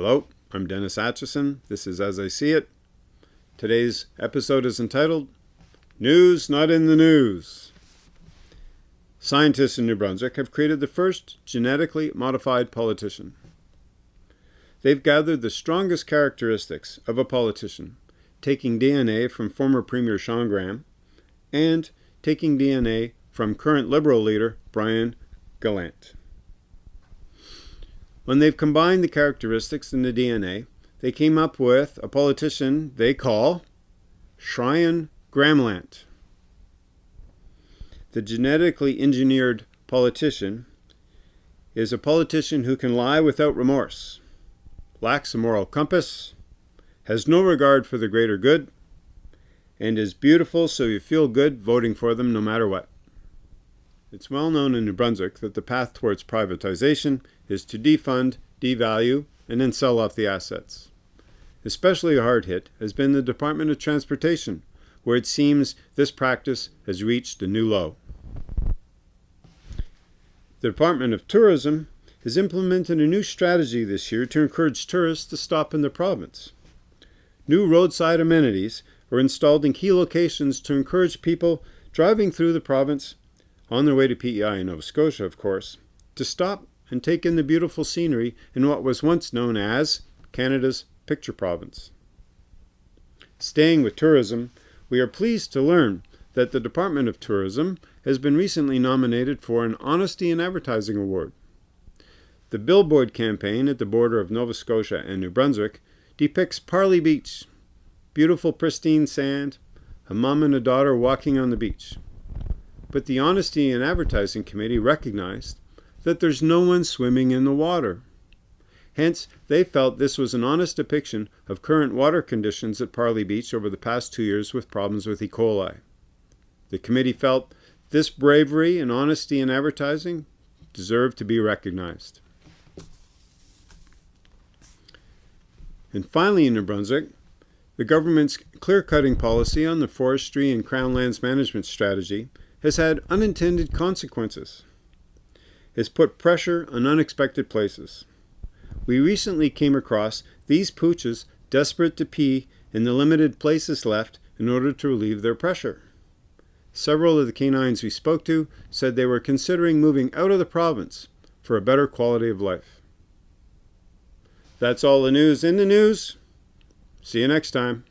Hello, I'm Dennis Atchison. This is As I See It. Today's episode is entitled News Not in the News. Scientists in New Brunswick have created the first genetically modified politician. They've gathered the strongest characteristics of a politician, taking DNA from former Premier Shawn Graham and taking DNA from current Liberal leader Brian Gallant. When they've combined the characteristics in the DNA, they came up with a politician they call Shryan Gramlant. The genetically engineered politician is a politician who can lie without remorse, lacks a moral compass, has no regard for the greater good, and is beautiful so you feel good voting for them no matter what. It's well known in New Brunswick that the path towards privatization is to defund, devalue, and then sell off the assets. Especially hard hit has been the Department of Transportation, where it seems this practice has reached a new low. The Department of Tourism has implemented a new strategy this year to encourage tourists to stop in the province. New roadside amenities are installed in key locations to encourage people driving through the province on their way to PEI in Nova Scotia, of course, to stop and take in the beautiful scenery in what was once known as Canada's Picture Province. Staying with tourism, we are pleased to learn that the Department of Tourism has been recently nominated for an Honesty in Advertising Award. The billboard campaign at the border of Nova Scotia and New Brunswick depicts Parlee Beach, beautiful pristine sand, a mom and a daughter walking on the beach but the Honesty in Advertising Committee recognized that there's no one swimming in the water. Hence, they felt this was an honest depiction of current water conditions at Parlee Beach over the past two years with problems with E. coli. The committee felt this bravery and honesty in advertising deserved to be recognized. And finally in New Brunswick, the government's clear-cutting policy on the forestry and crown lands management strategy has had unintended consequences. It's put pressure on unexpected places. We recently came across these pooches desperate to pee in the limited places left in order to relieve their pressure. Several of the canines we spoke to said they were considering moving out of the province for a better quality of life. That's all the news in the news. See you next time.